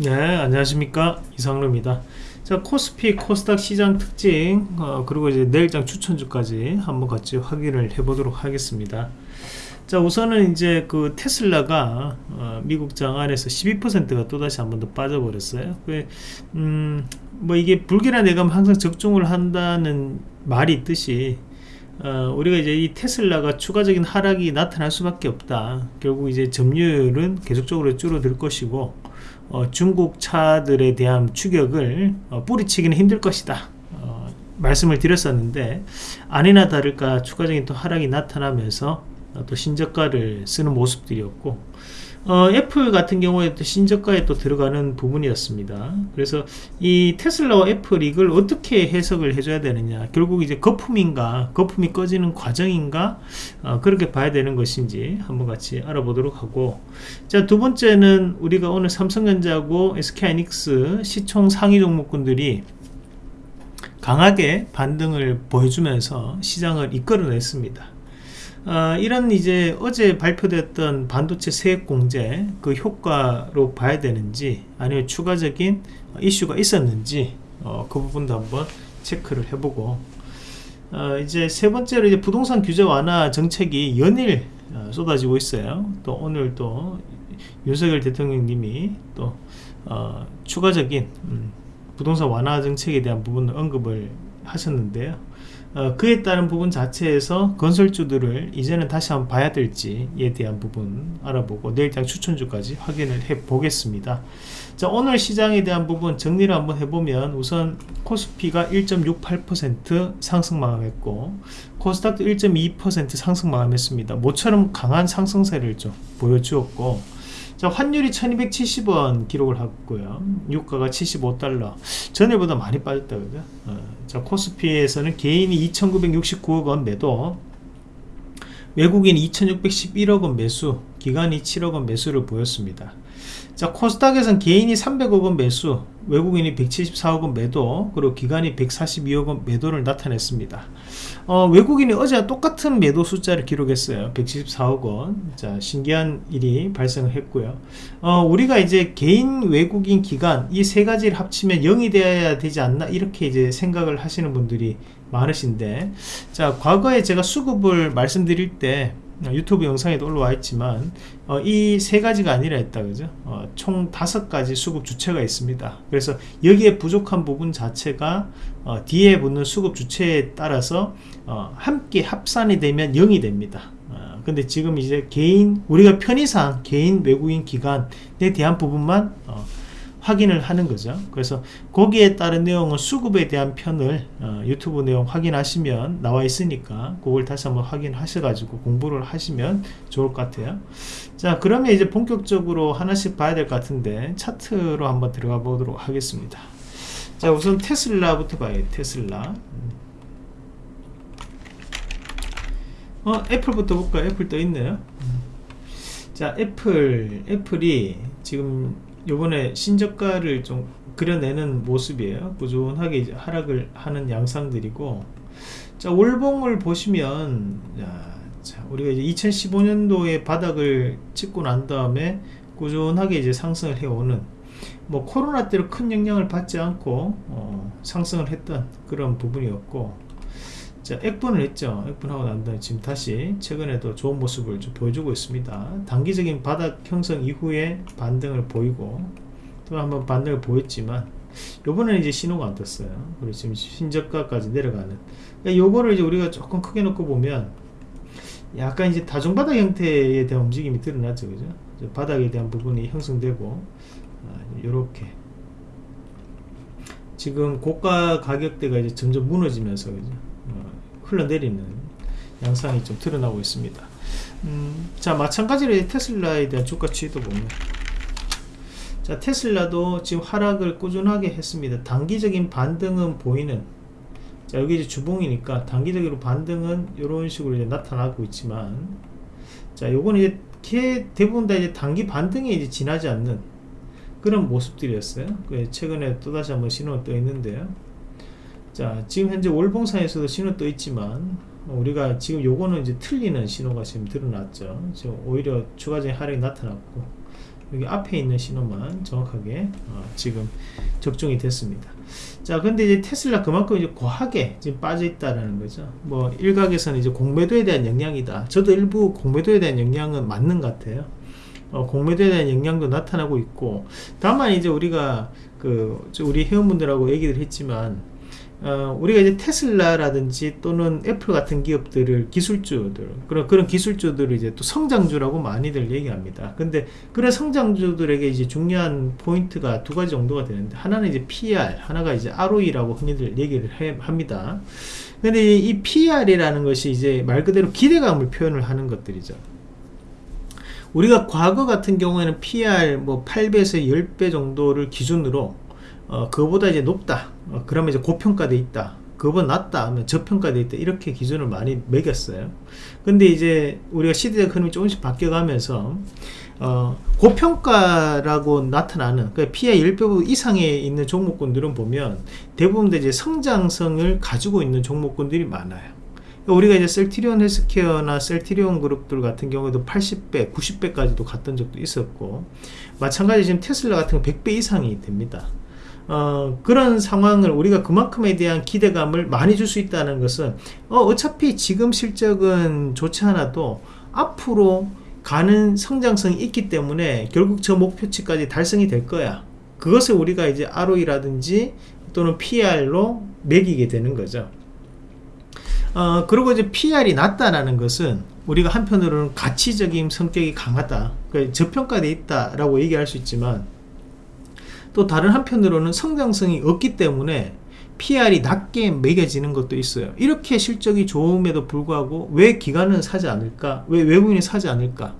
네 안녕하십니까. 이상로입니다. 자 코스피 코스닥 시장 특징 어, 그리고 이제 내일장 추천주까지 한번 같이 확인을 해 보도록 하겠습니다. 자 우선은 이제 그 테슬라가 어, 미국장 안에서 12%가 또다시 한 번 더 빠져버렸어요. 그, 음, 뭐 이게 불길한 예감 항상 적중을 한다는 말이 있듯이 어, 우리가 이제 이 테슬라가 추가적인 하락이 나타날 수밖에 없다. 결국 이제 점유율은 계속적으로 줄어들 것이고 어, 중국 차들에 대한 추격을 어, 뿌리치기는 힘들 것이다. 어, 말씀을 드렸었는데 아니나 다를까 추가적인 또 하락이 나타나면서 어, 또 신저가를 쓰는 모습들이었고 어, 애플 같은 경우에 또 신저가에 또 들어가는 부분이었습니다. 그래서 이 테슬라와 애플 이걸 어떻게 해석을 해줘야 되느냐. 결국 이제 거품인가, 거품이 꺼지는 과정인가, 어, 그렇게 봐야 되는 것인지 한번 같이 알아보도록 하고. 자, 두 번째는 우리가 오늘 삼성전자하고 SK하이닉스 시총 상위 종목군들이 강하게 반등을 보여주면서 시장을 이끌어냈습니다. 어, 이런 이제 어제 발표됐던 반도체 세액 공제 그 효과로 봐야 되는지 아니면 추가적인 이슈가 있었는지 어, 그 부분도 한번 체크를 해보고 어, 이제 세 번째로 이제 부동산 규제 완화 정책이 연일 어, 쏟아지고 있어요. 또 오늘 또 윤석열 대통령님이 또 어, 추가적인 음, 부동산 완화 정책에 대한 부분을 언급을 하셨는데요. 어, 그에 따른 부분 자체에서 건설주들을 이제는 다시 한번 봐야 될지에 대한 부분 알아보고 내일장 추천주까지 확인을 해 보겠습니다. 자 오늘 시장에 대한 부분 정리를 한번 해보면 우선 코스피가 1.68% 상승 마감했고 코스닥도 1.2% 상승 마감했습니다. 모처럼 강한 상승세를 좀 보여주었고 자 환율이 1270원 기록을 하고요. 유가가 75달러. 전일보다 많이 빠졌다 그죠. 어, 자 코스피에서는 개인이 2969억 원 매도 외국인 2611억 원 매수 기관이 7억 원 매수를 보였습니다. 자 코스닥에선 개인이 300억 원 매수 외국인이 174억 원 매도 그리고 기관이 142억 원 매도를 나타냈습니다 어, 외국인이 어제와 똑같은 매도 숫자를 기록했어요. 174억 원. 자 신기한 일이 발생을 했고요. 어, 우리가 이제 개인 외국인 기관 이세 가지를 합치면 0이 되어야 되지 않나 이렇게 이제 생각을 하시는 분들이 많으신데 자 과거에 제가 수급을 말씀드릴 때 유튜브 영상에도 올라와 있지만 어, 이세 가지가 아니라 했다 그죠? 어, 총 다섯 가지 수급 주체가 있습니다. 그래서 여기에 부족한 부분 자체가 어, 뒤에 붙는 수급 주체에 따라서 어, 함께 합산이 되면 0이 됩니다. 어, 근데 지금 이제 개인 우리가 편의상 개인 외국인 기관에 대한 부분만 어, 확인을 하는 거죠. 그래서 거기에 따른 내용은 수급에 대한 편을 어, 유튜브 내용 확인하시면 나와 있으니까 그걸 다시 한번 확인하셔 가지고 공부를 하시면 좋을 것 같아요. 자 그러면 이제 본격적으로 하나씩 봐야 될 것 같은데 차트로 한번 들어가 보도록 하겠습니다. 자 우선 테슬라부터 봐요 테슬라. 어 애플부터 볼까요? 애플 떠 있네요. 자 애플 애플이 지금 요번에 신저가를 좀 그려내는 모습이에요. 꾸준하게 하락을 하는 양상들이고. 자 월봉을 보시면 자, 우리가 이제 2015년도에 바닥을 찍고 난 다음에 꾸준하게 이제 상승을 해오는 뭐 코로나 때로 큰 영향을 받지 않고 어, 상승을 했던 그런 부분이었고 자, 액분을 했죠. 액분하고 난 다음에 지금 다시 최근에도 좋은 모습을 좀 보여주고 있습니다. 단기적인 바닥 형성 이후에 반등을 보이고 또 한번 반등을 보였지만 요번에는 이제 신호가 안 떴어요. 그리고 지금 신저가까지 내려가는 그러니까 요거를 이제 우리가 조금 크게 놓고 보면 약간 이제 다중바닥 형태에 대한 움직임이 드러나죠. 그죠? 바닥에 대한 부분이 형성되고 이렇게 아, 지금 고가 가격대가 이제 점점 무너지면서 그죠? 흘러내리는 양상이 좀 드러나고 있습니다. 음, 자 마찬가지로 테슬라에 대한 주가 추이도 보면 자 테슬라도 지금 하락을 꾸준하게 했습니다. 단기적인 반등은 보이는 자 여기 이제 주봉이니까 단기적으로 반등은 이런 식으로 이제 나타나고 있지만 자 요거는 이제 대부분 다 이제 단기 반등에 이제 지나지 않는 그런 모습들이었어요. 그 최근에 또다시 한번 신호가 떠 있는데요 자 지금 현재 월봉상에서도 신호 떠 있지만 우리가 지금 요거는 이제 틀리는 신호가 지금 드러났죠 지금 오히려 추가적인 하락이 나타났고 여기 앞에 있는 신호만 정확하게 어, 지금 적중이 됐습니다. 자, 근데 이제 테슬라 그만큼 이제 과하게 지금 빠져 있다라는 거죠. 뭐 일각에서는 이제 공매도에 대한 영향이다. 저도 일부 공매도에 대한 영향은 맞는 것 같아요. 어, 공매도에 대한 영향도 나타나고 있고, 다만 이제 우리가 그 우리 회원분들하고 얘기를 했지만 어, 우리가 이제 테슬라라든지 또는 애플 같은 기업들을 기술주들 그런 그런 기술주들을 이제 또 성장주라고 많이들 얘기합니다. 근데 그런 성장주들에게 이제 중요한 포인트가 두 가지 정도가 되는데 하나는 이제 PR, 하나가 이제 ROE라고 흔히들 얘기를 해, 합니다. 근데 이 PR이라는 것이 이제 말 그대로 기대감을 표현을 하는 것들이죠. 우리가 과거 같은 경우에는 PR 뭐 8배에서 10배 정도를 기준으로 어, 그거보다 이제 높다. 어, 그러면 이제 고평가돼 있다. 그거보다 낮다 하면 저평가돼 있다. 이렇게 기준을 많이 매겼어요. 근데 이제 우리가 시대적 흐름이 조금씩 바뀌어가면서 어, 고평가라고 나타나는 그 PI 10배 이상에 있는 종목군들은 보면 대부분 이제 성장성을 가지고 있는 종목군들이 많아요. 우리가 이제 셀티리온 헬스케어나 셀티리온 그룹들 같은 경우에도 80배, 90배까지도 갔던 적도 있었고 마찬가지 지금 테슬라 같은 경우 100배 이상이 됩니다. 어, 그런 상황을 우리가 그만큼에 대한 기대감을 많이 줄 수 있다는 것은 어, 어차피 지금 실적은 좋지 않아도 앞으로 가는 성장성이 있기 때문에 결국 저 목표치까지 달성이 될 거야. 그것을 우리가 이제 ROE라든지 또는 PR로 매기게 되는 거죠. 어, 그리고 이제 PR이 낮다라는 것은 우리가 한편으로는 가치적인 성격이 강하다. 그러니까 저평가되어 있다라고 얘기할 수 있지만 또 다른 한편으로는 성장성이 없기 때문에 PR이 낮게 매겨지는 것도 있어요. 이렇게 실적이 좋음에도 불구하고 왜 기관은 사지 않을까? 왜 외국인이 사지 않을까?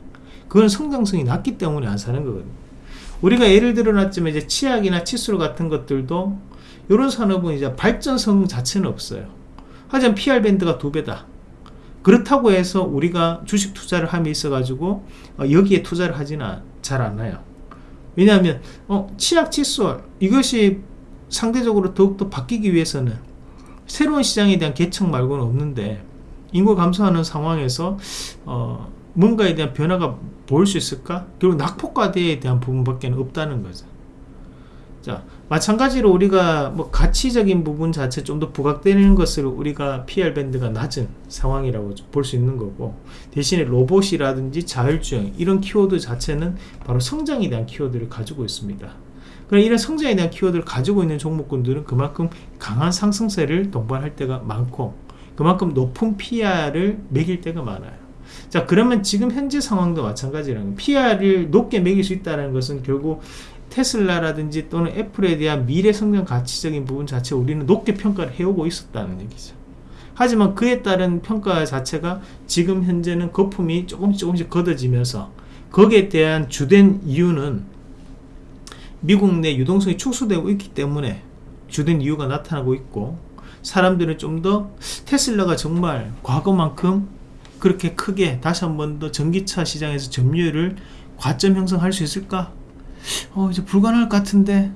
그건 성장성이 낮기 때문에 안 사는 거거든요. 우리가 예를 들어 놨지만 이제 치약이나 칫솔 같은 것들도 이런 산업은 이제 발전성 자체는 없어요. 하지만 PR 밴드가 두 배다. 그렇다고 해서 우리가 주식 투자를 함에 있어 가지고 어, 여기에 투자를 하지는 잘 않아요. 왜냐하면 어, 치약 칫솔 이것이 상대적으로 더욱더 바뀌기 위해서는 새로운 시장에 대한 개척 말고는 없는데 인구 감소하는 상황에서 어, 뭔가에 대한 변화가 보일 수 있을까? 결국 낙폭과대에 대한 부분밖에 없다는 거죠. 자, 마찬가지로 우리가 뭐 가치적인 부분 자체 좀 더 부각되는 것을 우리가 PR 밴드가 낮은 상황이라고 볼 수 있는 거고 대신에 로봇이라든지 자율주행 이런 키워드 자체는 바로 성장에 대한 키워드를 가지고 있습니다. 그럼 이런 성장에 대한 키워드를 가지고 있는 종목군들은 그만큼 강한 상승세를 동반할 때가 많고 그만큼 높은 PR을 매길 때가 많아요. 자 그러면 지금 현재 상황도 마찬가지라는 PR을 높게 매길 수 있다는 것은 결국 테슬라라든지 또는 애플에 대한 미래 성장 가치적인 부분 자체 우리는 높게 평가를 해오고 있었다는 얘기죠. 하지만 그에 따른 평가 자체가 지금 현재는 거품이 조금씩 조금씩 걷어지면서 거기에 대한 주된 이유는 미국 내 유동성이 축소되고 있기 때문에 주된 이유가 나타나고 있고 사람들은 좀 더 테슬라가 정말 과거만큼 그렇게 크게 다시 한 번 더 전기차 시장에서 점유율을 과점 형성할 수 있을까 어 이제 불가능할 것 같은데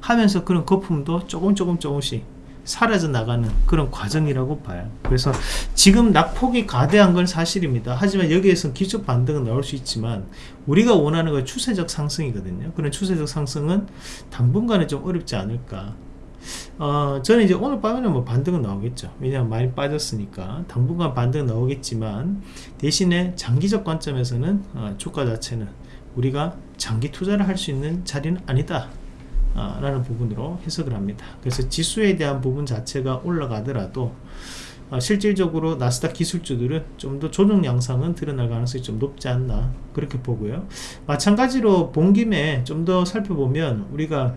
하면서 그런 거품도 조금 조금 조금씩 사라져 나가는 그런 과정이라고 봐요. 그래서 지금 낙폭이 가대한 건 사실입니다. 하지만 여기에서 기초 반등은 나올 수 있지만 우리가 원하는 건 추세적 상승이거든요. 그런 추세적 상승은 당분간은 좀 어렵지 않을까. 어, 저는 이제 오늘 밤에는 뭐 반등은 나오겠죠. 왜냐하면 많이 빠졌으니까 당분간 반등 나오겠지만 대신에 장기적 관점에서는 어, 주가 자체는 우리가 장기 투자를 할 수 있는 자리는 아니다. 아, 라는 부분으로 해석을 합니다. 그래서 지수에 대한 부분 자체가 올라가더라도 아, 실질적으로 나스닥 기술주들은 좀 더 조정 양상은 드러날 가능성이 좀 높지 않나 그렇게 보고요. 마찬가지로 본 김에 좀 더 살펴보면 우리가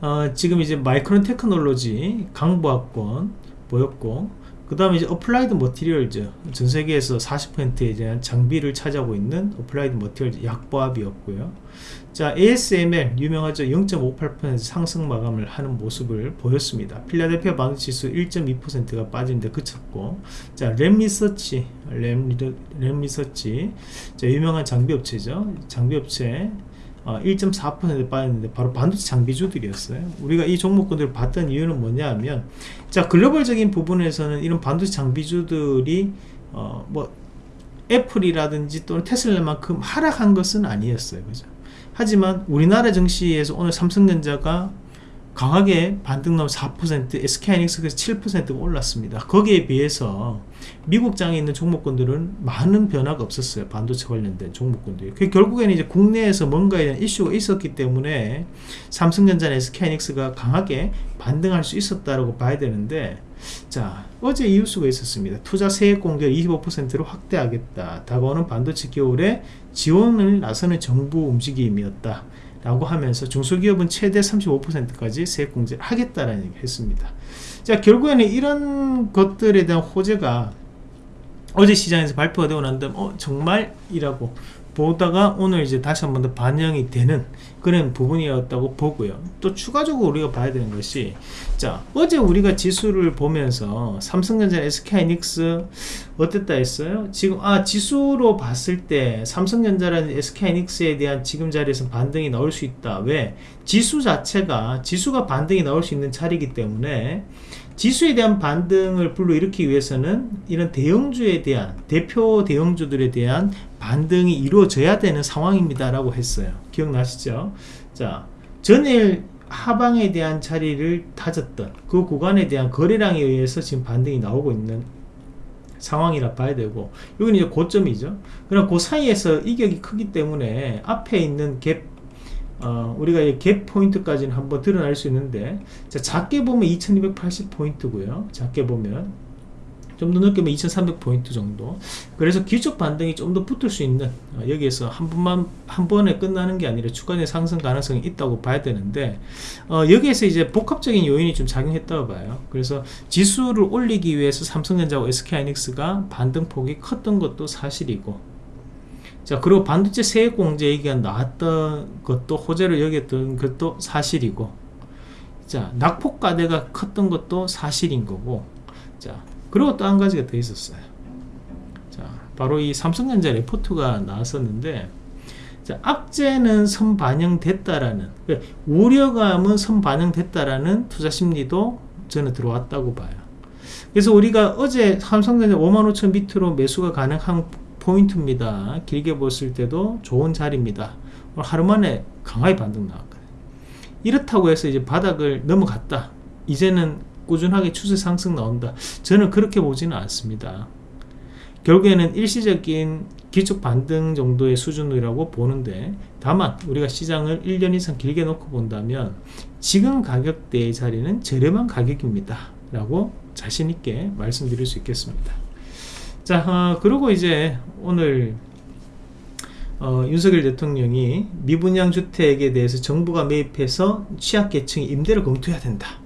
어, 지금 이제 마이크론 테크놀로지 강보합권 보였고 그 다음에 이제 어플라이드 머티리얼즈 전 세계에서 40%에 대한 장비를 차지하고 있는 어플라이드 머티리얼즈 약보합이었고요. 자 ASML 유명하죠. 0.58% 상승 마감을 하는 모습을 보였습니다. 필라델피아 반도지수 1.2%가 빠진데 그쳤고 자 램리서치 램, 램리서치. 자 유명한 장비업체죠. 장비업체 어, 1.4% 빠졌는데 바로 반도체 장비주들이었어요. 우리가 이 종목군들을 봤던 이유는 뭐냐 하면 자 글로벌적인 부분에서는 이런 반도체 장비주들이 어, 뭐 애플이라든지 또는 테슬라만큼 하락한 것은 아니었어요. 그죠? 하지만 우리나라 증시에서 오늘 삼성전자가 강하게 반등 나온 4% SK하이닉스가 7%가 올랐습니다. 거기에 비해서 미국 장에 있는 종목군들은 많은 변화가 없었어요. 반도체 관련된 종목군들이. 그 결국에는 이제 국내에서 뭔가에 대한 이슈가 있었기 때문에 삼성전자나 SK하이닉스가 강하게 반등할 수 있었다라고 봐야 되는데 자 어제 이유수가 있었습니다. 투자 세액 공개를 25%로 확대하겠다. 다가오는 반도체 겨울에 지원을 나서는 정부 움직임이었다. 라고 하면서 중소기업은 최대 35%까지 세액공제를 하겠다라는 얘기 했습니다. 자, 결국에는 이런 것들에 대한 호재가 어제 시장에서 발표가 되고 난 다음, 어, 정말 이라고 보다가 오늘 이제 다시 한번 더 반영이 되는 그런 부분이었다고 보고요. 또 추가적으로 우리가 봐야 되는 것이 자 어제 우리가 지수를 보면서 삼성전자, SK하이닉스 어땠다 했어요? 지금 아 지수로 봤을 때 삼성전자라는 SK하이닉스에 대한 지금 자리에서 반등이 나올 수 있다. 왜? 지수 자체가 지수가 반등이 나올 수 있는 자리이기 때문에 지수에 대한 반등을 불러일으키기 위해서는 이런 대형주에 대한 대표 대형주들에 대한 반등이 이루어져야 되는 상황입니다 라고 했어요. 기억나시죠? 자 전일 하방에 대한 자리를 다졌던 그 구간에 대한 거래량에 의해서 지금 반등이 나오고 있는 상황이라 봐야 되고 여기는 이제 고점이죠. 그럼 그 사이에서 이격이 크기 때문에 앞에 있는 갭 어, 우리가 갭 포인트까지는 한번 드러날 수 있는데 자, 작게 보면 2280 포인트고요. 작게 보면 좀더 넓게 보면 2300 포인트 정도. 그래서 기초 반등이 좀 더 붙을 수 있는 어, 여기에서 한 번만 한 번에 끝나는 게 아니라 추가적인 상승 가능성이 있다고 봐야 되는데 어, 여기에서 이제 복합적인 요인이 좀 작용했다고 봐요. 그래서 지수를 올리기 위해서 삼성전자와 SK하이닉스가 반등폭이 컸던 것도 사실이고 자 그리고 반도체 세액 공제 얘기가 나왔던 것도 호재를 여겼던 것도 사실이고 자 낙폭 과대가 컸던 것도 사실인 거고 자 그리고 또 한 가지가 더 있었어요. 자 바로 이 삼성전자 레포트가 나왔었는데 자, 악재는 선반영됐다라는 그러니까 우려감은 선반영됐다라는 투자 심리도 저는 들어왔다고 봐요. 그래서 우리가 어제 삼성전자 5만 5천 밑으로 매수가 가능한 포인트입니다. 길게 봤을 때도 좋은 자리입니다. 하루 만에 강하게 반등 나왔거든요. 이렇다고 해서 이제 바닥을 넘어갔다. 이제는 꾸준하게 추세 상승 나온다. 저는 그렇게 보지는 않습니다. 결국에는 일시적인 기축 반등 정도의 수준이라고 보는데 다만 우리가 시장을 1년 이상 길게 놓고 본다면 지금 가격대의 자리는 저렴한 가격입니다. 라고 자신있게 말씀드릴 수 있겠습니다. 자 어, 그리고 이제 오늘 어, 윤석열 대통령이 미분양 주택에 대해서 정부가 매입해서 취약계층이 임대를 검토해야 된다.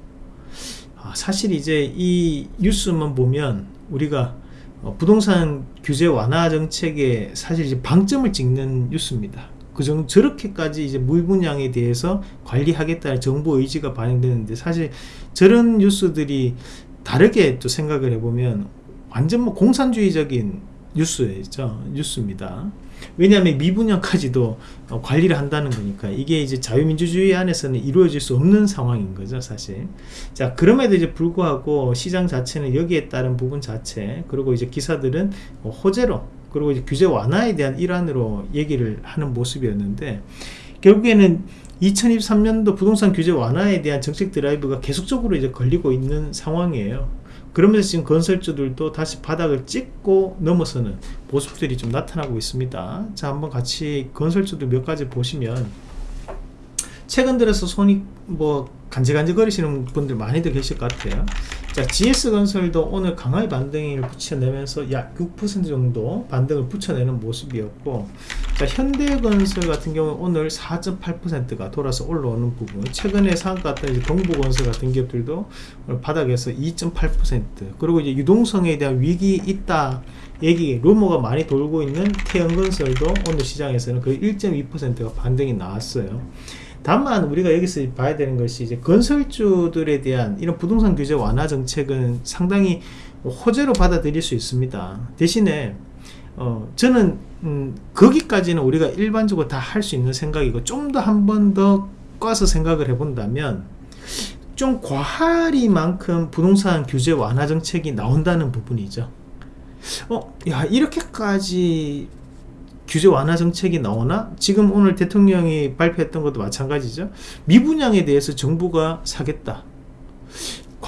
아, 사실 이제 이 뉴스만 보면 우리가 어, 부동산 규제 완화 정책에 사실 이제 방점을 찍는 뉴스입니다. 그 정도 저렇게까지 이제 무분양에 대해서 관리하겠다는 정부 의지가 반영되는데 사실 저런 뉴스들이 다르게 또 생각을 해보면 완전 뭐 공산주의적인 뉴스죠. 뉴스입니다. 왜냐하면 미분양까지도 어, 관리를 한다는 거니까 이게 이제 자유민주주의 안에서는 이루어질 수 없는 상황인 거죠 사실. 자 그럼에도 이제 불구하고 시장 자체는 여기에 따른 부분 자체 그리고 이제 기사들은 뭐 호재로 그리고 이제 규제 완화에 대한 일환으로 얘기를 하는 모습이었는데 결국에는 2023년도 부동산 규제 완화에 대한 정책 드라이브가 계속적으로 이제 걸리고 있는 상황이에요 그러면서 지금 건설주들도 다시 바닥을 찍고 넘어서는 모습들이 좀 나타나고 있습니다. 자 한번 같이 건설주들 몇 가지 보시면 최근 들어서 손이 뭐 간질간질 거리시는 분들 많이들 계실 것 같아요. 자 GS건설도 오늘 강하게 반등을 붙여내면서 약 6% 정도 반등을 붙여내는 모습이었고 자 현대건설 같은 경우 오늘 4.8%가 돌아서 올라오는 부분. 최근에 상가 같은 이제 동부건설 같은 기업들도 바닥에서 2.8% 그리고 이제 유동성에 대한 위기 있다 얘기 루머가 많이 돌고 있는 태연건설도 오늘 시장에서는 거의 1.2%가 반등이 나왔어요. 다만 우리가 여기서 봐야 되는 것이 이제 건설주들에 대한 이런 부동산 규제 완화 정책은 상당히 호재로 받아들일 수 있습니다. 대신에 어, 저는 음, 거기까지는 우리가 일반적으로 다 할 수 있는 생각이고 좀 더 한 번 더 꽈서 생각을 해본다면 좀 과하리만큼 부동산 규제 완화 정책이 나온다는 부분이죠. 어, 야 이렇게까지 규제 완화 정책이 나오나? 지금 오늘 대통령이 발표했던 것도 마찬가지죠. 미분양에 대해서 정부가 사겠다.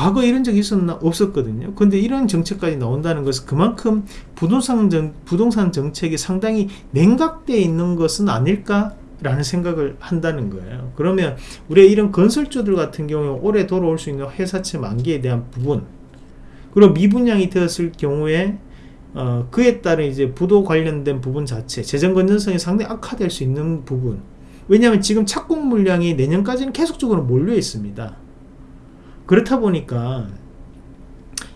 과거 이런 적이 있었나? 없었거든요. 근데 이런 정책까지 나온다는 것은 그만큼 부동산, 정, 부동산 정책이 상당히 냉각되어 있는 것은 아닐까? 라는 생각을 한다는 거예요. 그러면 우리 이런 건설주들 같은 경우에 올해 돌아올 수 있는 회사채 만기에 대한 부분, 그리고 미분양이 되었을 경우에 어, 그에 따른 이제 부도 관련된 부분 자체, 재정 건전성이 상당히 악화될 수 있는 부분. 왜냐하면 지금 착공 물량이 내년까지는 계속적으로 몰려 있습니다. 그렇다 보니까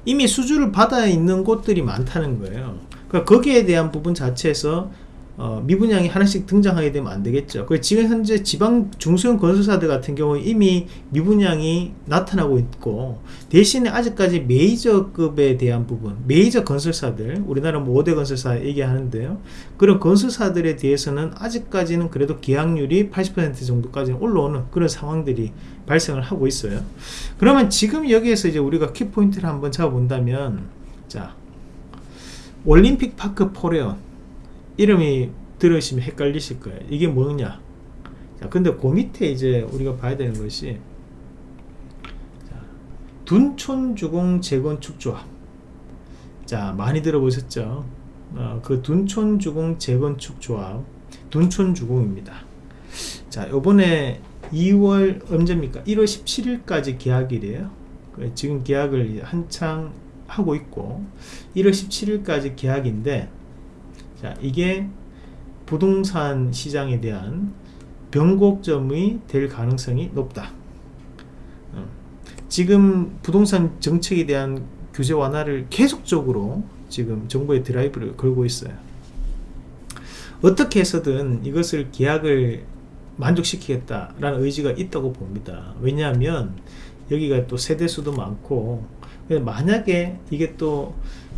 이미 수주를 받아 있는 곳들이 많다는 거예요. 그러니까 거기에 대한 부분 자체에서 어, 미분양이 하나씩 등장하게 되면 안 되겠죠. 그 지금 현재 지방 중소형 건설사들 같은 경우 이미 미분양이 나타나고 있고 대신에 아직까지 메이저급에 대한 부분, 메이저 건설사들, 우리나라 뭐 5대 건설사 얘기하는데요. 그런 건설사들에 대해서는 아직까지는 그래도 계약률이 80% 정도까지는 올라오는 그런 상황들이 발생을 하고 있어요. 그러면 지금 여기에서 이제 우리가 키포인트를 한번 잡아본다면 자 올림픽 파크 포레온 이름이 들으시면 헷갈리실 거예요. 이게 뭐냐? 자, 근데 그 밑에 이제 우리가 봐야 되는 것이 자, 둔촌주공 재건축 조합. 자, 많이 들어보셨죠? 어, 그 둔촌주공 재건축 조합, 둔촌주공입니다. 자, 요번에 2월 언제입니까? 1월 17일까지 계약일이에요. 지금 계약을 한창 하고 있고 1월 17일까지 계약인데 자, 이게 부동산 시장에 대한 변곡점이 될 가능성이 높다. 어. 지금 부동산 정책에 대한 규제 완화를 계속적으로 지금 정부의 드라이브를 걸고 있어요. 어떻게 해서든 이것을 계약을 만족시키겠다라는 의지가 있다고 봅니다. 왜냐하면 여기가 또 세대수도 많고 만약에 이게 또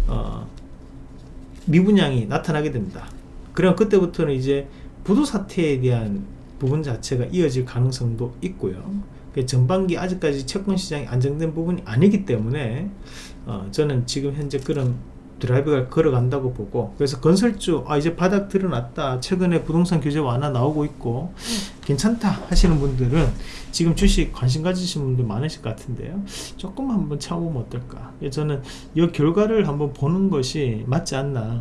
어, 미분양이 나타나게 됩니다. 그럼 그때부터는 이제 부도 사태에 대한 부분 자체가 이어질 가능성도 있고요. 그 전반기 아직까지 채권 시장이 안정된 부분이 아니기 때문에 어, 저는 지금 현재 그런 드라이브가 걸어간다고 보고 그래서 건설주 아 이제 바닥 드러났다. 최근에 부동산 규제 완화 나오고 있고 괜찮다 하시는 분들은 지금 주식 관심 가지신 분들 많으실 것 같은데요. 조금 한번 참으면 어떨까? 저는 이 결과를 한번 보는 것이 맞지 않나.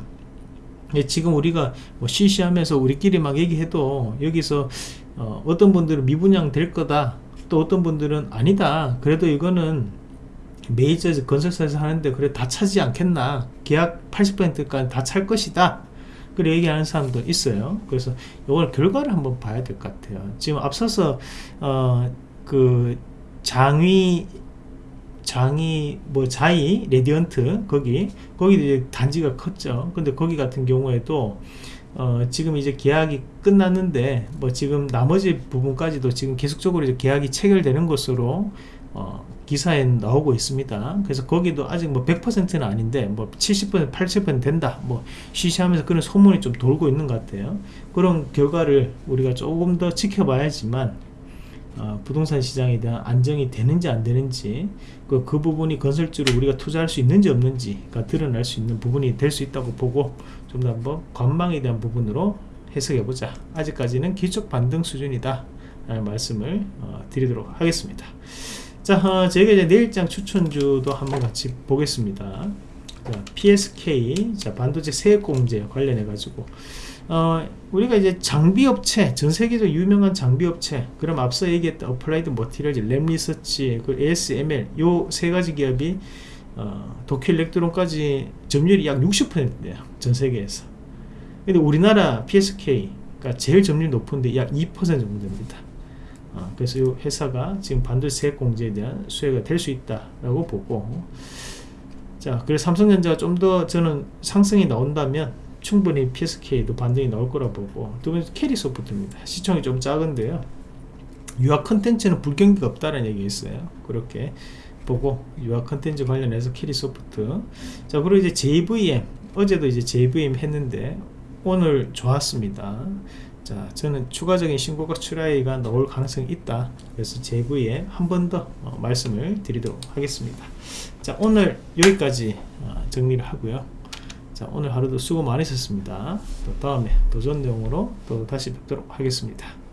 지금 우리가 뭐 시시하면서 우리끼리 막 얘기해도 여기서 어, 어떤 분들은 미분양 될 거다. 또 어떤 분들은 아니다. 그래도 이거는 메이저 건설사에서 하는데 그래 다 차지 않겠나. 계약 80%까지 다 찰 것이다. 그래 얘기하는 사람도 있어요. 그래서 이걸 결과를 한번 봐야 될 것 같아요. 지금 앞서서 어 그 장위 장이 뭐 자이 레디언트 거기 거기 이제 단지가 컸죠. 근데 거기 같은 경우에도 어 지금 이제 계약이 끝났는데 뭐 지금 나머지 부분까지도 지금 계속적으로 이제 계약이 체결되는 것으로 어 기사에 나오고 있습니다. 그래서 거기도 아직 뭐 100%는 아닌데 뭐 70% 80% 된다 뭐 쉬쉬하면서 그런 소문이 좀 돌고 있는 것 같아요. 그런 결과를 우리가 조금 더 지켜봐야지만 어, 부동산 시장에 대한 안정이 되는지 안 되는지 그, 그 부분이 건설주로 우리가 투자할 수 있는지 없는지가 드러날 수 있는 부분이 될 수 있다고 보고 좀 더 한번 관망에 대한 부분으로 해석해 보자 아직까지는 기초 반등 수준이다 라는 말씀을 어, 드리도록 하겠습니다 자, 어, 저희가 이제 내일장 추천주도 한번 같이 보겠습니다. 자, PSK, 자, 반도체 세액공제 관련해 가지고, 어, 우리가 이제 장비업체, 전 세계적으로 유명한 장비업체, 그럼 앞서 얘기했던 어플라이드 머티리얼즈, 램리서치, 그 ASML, 요 세 가지 기업이, 어, 도쿄 일렉트론까지 점유율이 약 60%대요. 전 세계에서. 근데 우리나라 PSK가 제일 점유율 높은데 약 2% 정도 됩니다. 어, 그래서 이 회사가 지금 반도체 공제에 대한 수혜가 될 수 있다라고 보고. 자 그래서 삼성전자가 좀 더 저는 상승이 나온다면 충분히 PSK도 반등이 나올 거라 보고. 두 번째 캐리소프트입니다. 시총이 좀 작은데요. 유아 컨텐츠는 불경기가 없다는 얘기 있어요. 그렇게 보고 유아 컨텐츠 관련해서 캐리소프트. 자 그리고 이제 JVM 어제도 이제 JVM 했는데 오늘 좋았습니다 자 저는 추가적인 신고가 출현이 나올 가능성이 있다. 그래서 제부에 한 번더 어, 말씀을 드리도록 하겠습니다. 자 오늘 여기까지 어, 정리를 하고요. 자 오늘 하루도 수고 많으셨습니다. 또 다음에 더 좋은 내용으로 또 다시 뵙도록 하겠습니다